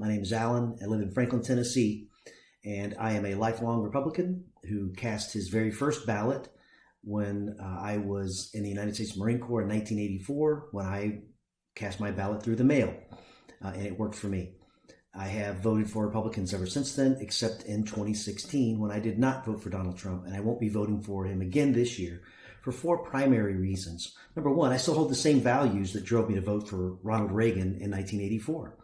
My name is Alan. I live in Franklin, Tennessee, and I am a lifelong Republican who cast his very first ballot when uh, I was in the United States Marine Corps in 1984 when I cast my ballot through the mail, uh, and it worked for me. I have voted for Republicans ever since then, except in 2016 when I did not vote for Donald Trump, and I won't be voting for him again this year for four primary reasons. Number one, I still hold the same values that drove me to vote for Ronald Reagan in 1984.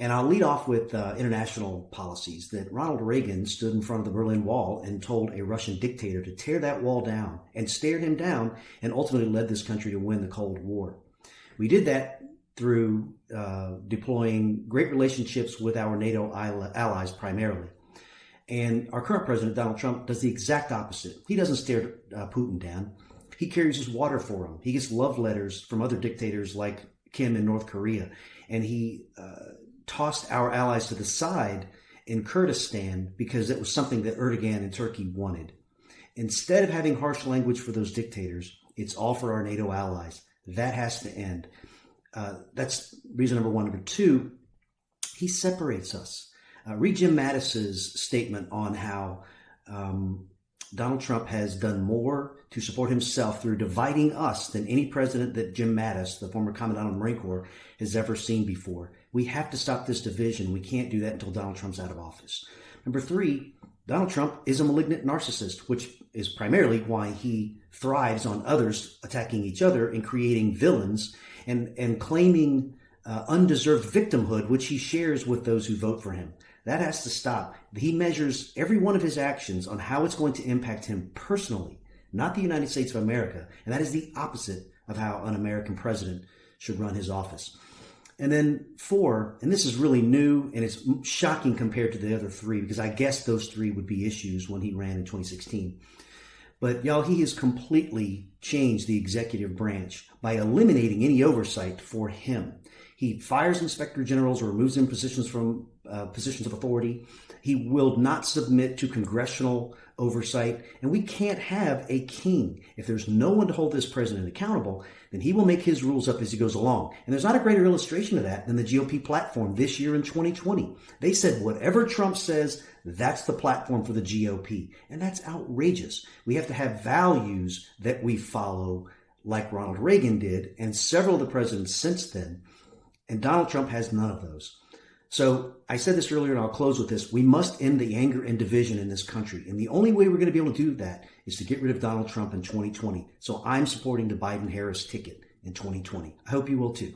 And I'll lead off with uh, international policies that Ronald Reagan stood in front of the Berlin Wall and told a Russian dictator to tear that wall down and stared him down and ultimately led this country to win the Cold War. We did that through uh, deploying great relationships with our NATO allies primarily. And our current president, Donald Trump, does the exact opposite. He doesn't stare uh, Putin down. He carries his water for him. He gets love letters from other dictators like Kim in North Korea. And he uh, tossed our allies to the side in Kurdistan because it was something that Erdogan and Turkey wanted. Instead of having harsh language for those dictators, it's all for our NATO allies. That has to end. Uh, that's reason number one. Number two, he separates us. Uh, read Jim Mattis's statement on how um, Donald Trump has done more to support himself through dividing us than any president that Jim Mattis, the former commandant of the Marine Corps, has ever seen before. We have to stop this division. We can't do that until Donald Trump's out of office. Number three, Donald Trump is a malignant narcissist, which is primarily why he thrives on others attacking each other and creating villains and, and claiming uh, undeserved victimhood, which he shares with those who vote for him. That has to stop. He measures every one of his actions on how it's going to impact him personally, not the United States of America. And that is the opposite of how an American president should run his office. And then four, and this is really new and it's shocking compared to the other three because I guess those three would be issues when he ran in 2016. But y'all, he has completely changed the executive branch by eliminating any oversight for him. He fires inspector generals or removes them positions from uh, positions of authority. He will not submit to congressional oversight. And we can't have a king. If there's no one to hold this president accountable, then he will make his rules up as he goes along. And there's not a greater illustration of that than the GOP platform this year in 2020. They said whatever Trump says, that's the platform for the GOP. And that's outrageous. We have to have values that we follow like Ronald Reagan did and several of the presidents since then. And Donald Trump has none of those. So I said this earlier, and I'll close with this. We must end the anger and division in this country. And the only way we're going to be able to do that is to get rid of Donald Trump in 2020. So I'm supporting the Biden Harris ticket in 2020. I hope you will too.